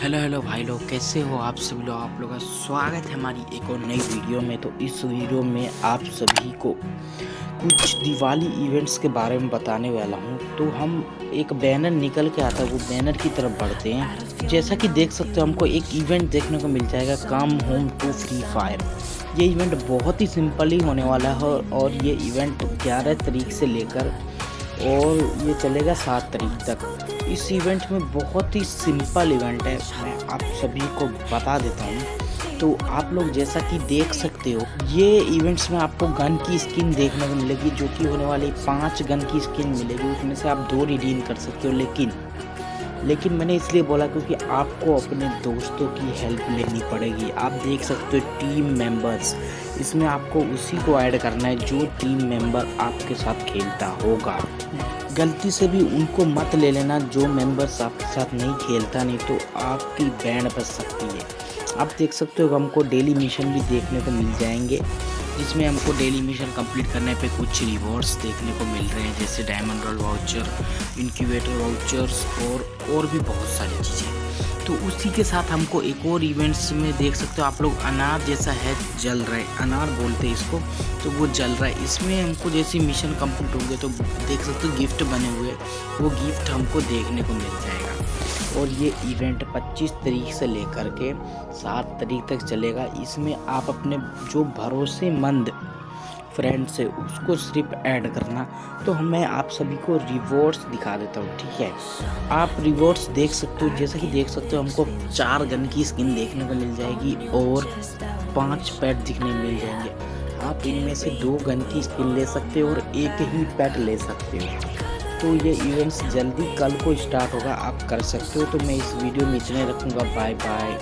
Hello hello भाई लोग, कैसे हो आप सभी लोग? आप लोगों का स्वागत है हमारी एक और नई वीडियो में। तो इस वीडियो में आप सभी को कुछ दिवाली इवेंट्स के बारे में बताने वाला हूँ। तो हम एक बैनर निकल के आता है, वो बैनर की तरफ़ बढ़ते हैं। जैसा कि देख सकते हो, हमको एक इवेंट देखने को मिल जाएगा come home to free fire ये इवेंट बहुत ही सिंपल ही होने वाला है और ये इवेंट ग्यारह तारीख से लेकर और ये चलेगा सात तारीख तक। इस इवेंट में बहुत ही सिंपल इवेंट है, मैं आप सभी को बता देता हूँ। तो आप लोग जैसा कि देख सकते हो, ये इवेंट्स में आपको गन की स्किन देखने को मिलेगी, जो कि होने वाली पाँच गन की स्किन मिलेगी, उसमें से आप दो रिडीम कर सकते हो, लेकिन लेकिन मैंने इसलिए बोला क्योंकि आपको अपने दोस्तों की हेल्प लेनी पड़ेगी। आप देख सकते हो टीम मेंबर्स इसमें आपको उसी को ऐड करना है जो टीम मेंबर आपके साथ खेलता होगा। गलती से भी उनको मत ले लेना, जो मेंबर्स आपके साथ नहीं खेलता, नहीं तो आपकी बैंड बच सकती है। आप देख सकते हो हमको डेली मिशन भी देखने को मिल जाएँगे। जिसमें हमको डेली मिशन कंप्लीट करने पे कुछ रिवॉर्ड्स देखने को मिल रहे हैं, जैसे diamond royale voucher incubator vouchers और और भी बहुत सारी चीज़ें। तो उसी के साथ हमको एक और इवेंट्स में देख सकते हो, आप लोग अनार जैसा है, जल रहा है, अनार बोलते हैं इसको तो वो जल रहा है। इसमें हमको जैसे मिशन कंप्लीट होंगे तो देख सकते हो गिफ्ट बने हुए वो गिफ्ट हमको देखने को मिल जाएगा। और ये इवेंट 25 तारीख से लेकर के 7 तारीख तक चलेगा। इसमें आप अपने जो भरोसेमंद फ्रेंड्स है उसको सिर्फ़ ऐड करना। तो मैं आप सभी को रिवॉर्ड्स दिखा देता हूँ, ठीक है? आप रिवॉर्ड्स देख सकते हो। जैसा कि देख सकते हो, हमको चार गन की स्किन देखने को मिल जाएगी और पाँच पैट दिखने मिल जाएँगे। आप इनमें से दो गन की स्किन ले सकते हो और एक ही पैट ले सकते हो। तो ये इवेंट्स जल्दी कल को स्टार्ट होगा, आप कर सकते हो। तो मैं इस वीडियो में इतने रखूँगा। Bye bye